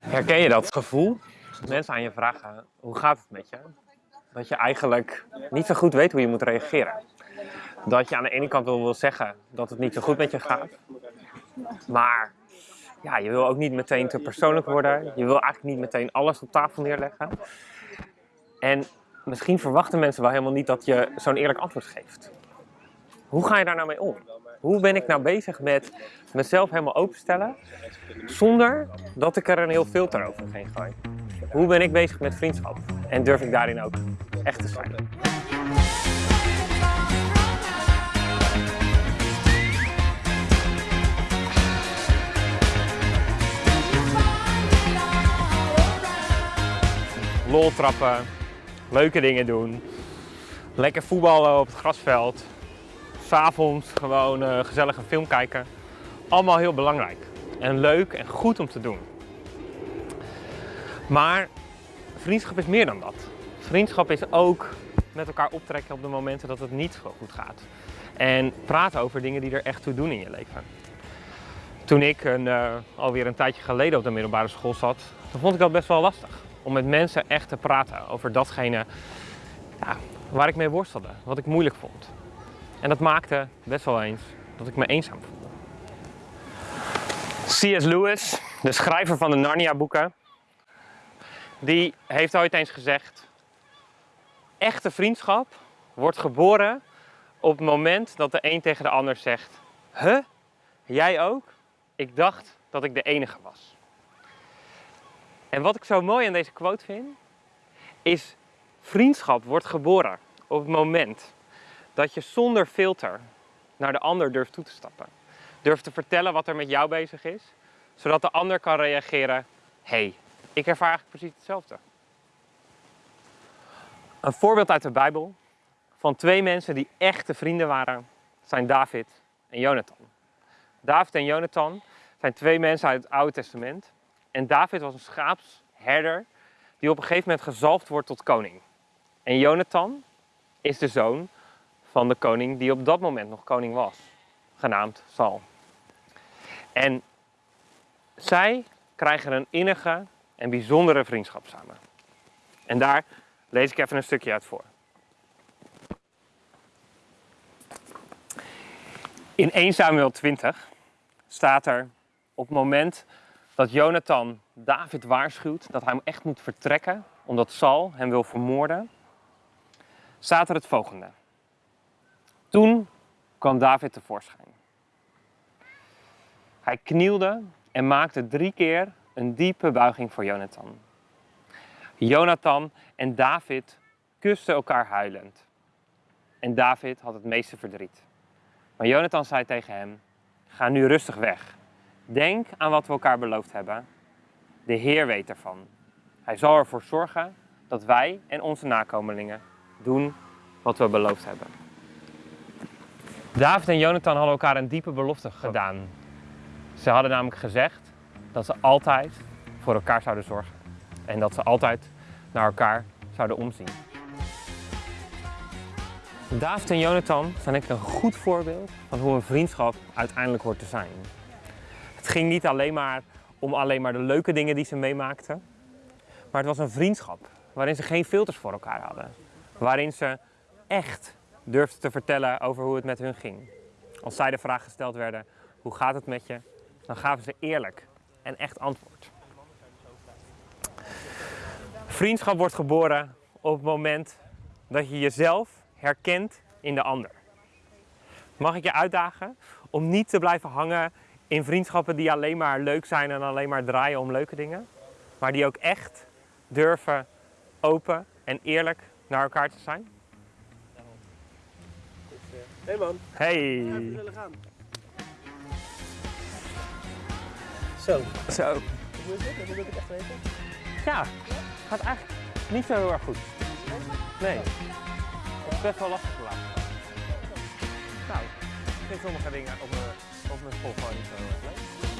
Herken je dat gevoel? Mensen aan je vragen, hoe gaat het met je? Dat je eigenlijk niet zo goed weet hoe je moet reageren. Dat je aan de ene kant wel wil zeggen dat het niet zo goed met je gaat. Maar ja, je wil ook niet meteen te persoonlijk worden. Je wil eigenlijk niet meteen alles op tafel neerleggen. En misschien verwachten mensen wel helemaal niet dat je zo'n eerlijk antwoord geeft. Hoe ga je daar nou mee om? Hoe ben ik nou bezig met mezelf helemaal openstellen zonder dat ik er een heel filter overheen gooi? Hoe ben ik bezig met vriendschap? En durf ik daarin ook echt te zijn? Lol trappen, leuke dingen doen, lekker voetballen op het grasveld, s'avonds gewoon uh, gezellig een film kijken. Allemaal heel belangrijk en leuk en goed om te doen. Maar vriendschap is meer dan dat. Vriendschap is ook met elkaar optrekken op de momenten dat het niet zo goed gaat. En praten over dingen die er echt toe doen in je leven. Toen ik een, uh, alweer een tijdje geleden op de middelbare school zat, dan vond ik dat best wel lastig. Om met mensen echt te praten over datgene ja, waar ik mee worstelde, wat ik moeilijk vond. En dat maakte best wel eens dat ik me eenzaam voelde. C.S. Lewis, de schrijver van de Narnia-boeken, die heeft ooit eens gezegd: Echte vriendschap wordt geboren op het moment dat de een tegen de ander zegt: Huh? Jij ook? Ik dacht dat ik de enige was. En wat ik zo mooi aan deze quote vind, is vriendschap wordt geboren op het moment dat je zonder filter naar de ander durft toe te stappen. Durft te vertellen wat er met jou bezig is, zodat de ander kan reageren, hey, ik ervaar eigenlijk precies hetzelfde. Een voorbeeld uit de Bijbel van twee mensen die echte vrienden waren, zijn David en Jonathan. David en Jonathan zijn twee mensen uit het Oude Testament. En David was een schaapsherder die op een gegeven moment gezalfd wordt tot koning. En Jonathan is de zoon van de koning die op dat moment nog koning was, genaamd Saul. En zij krijgen een innige en bijzondere vriendschap samen. En daar lees ik even een stukje uit voor. In 1 Samuel 20 staat er op het moment dat Jonathan David waarschuwt dat hij hem echt moet vertrekken omdat Saul hem wil vermoorden, staat er het volgende. Toen kwam David tevoorschijn. Hij knielde en maakte drie keer een diepe buiging voor Jonathan. Jonathan en David kusten elkaar huilend. En David had het meeste verdriet. Maar Jonathan zei tegen hem: Ga nu rustig weg. Denk aan wat we elkaar beloofd hebben. De Heer weet ervan. Hij zal ervoor zorgen dat wij en onze nakomelingen doen wat we beloofd hebben. David en Jonathan hadden elkaar een diepe belofte gedaan. Ze hadden namelijk gezegd dat ze altijd voor elkaar zouden zorgen. En dat ze altijd naar elkaar zouden omzien. David en Jonathan zijn denk ik een goed voorbeeld van hoe een vriendschap uiteindelijk hoort te zijn. Het ging niet alleen maar om alleen maar de leuke dingen die ze meemaakten. Maar het was een vriendschap waarin ze geen filters voor elkaar hadden. Waarin ze echt durfden te vertellen over hoe het met hun ging. Als zij de vraag gesteld werden, hoe gaat het met je? Dan gaven ze eerlijk en echt antwoord. Vriendschap wordt geboren op het moment dat je jezelf herkent in de ander. Mag ik je uitdagen om niet te blijven hangen in vriendschappen die alleen maar leuk zijn en alleen maar draaien om leuke dingen, maar die ook echt durven open en eerlijk naar elkaar te zijn? Hey man. Hey. Ja, even willen gaan. Zo, Zo. hoe is dit? Hoe moet ik het echt weten? Ja, gaat eigenlijk niet zo heel erg goed. Nee. Het is best wel lastig te laten. Nou, ik vind sommige dingen op mijn, op mijn school gewoon niet zo erg leuk.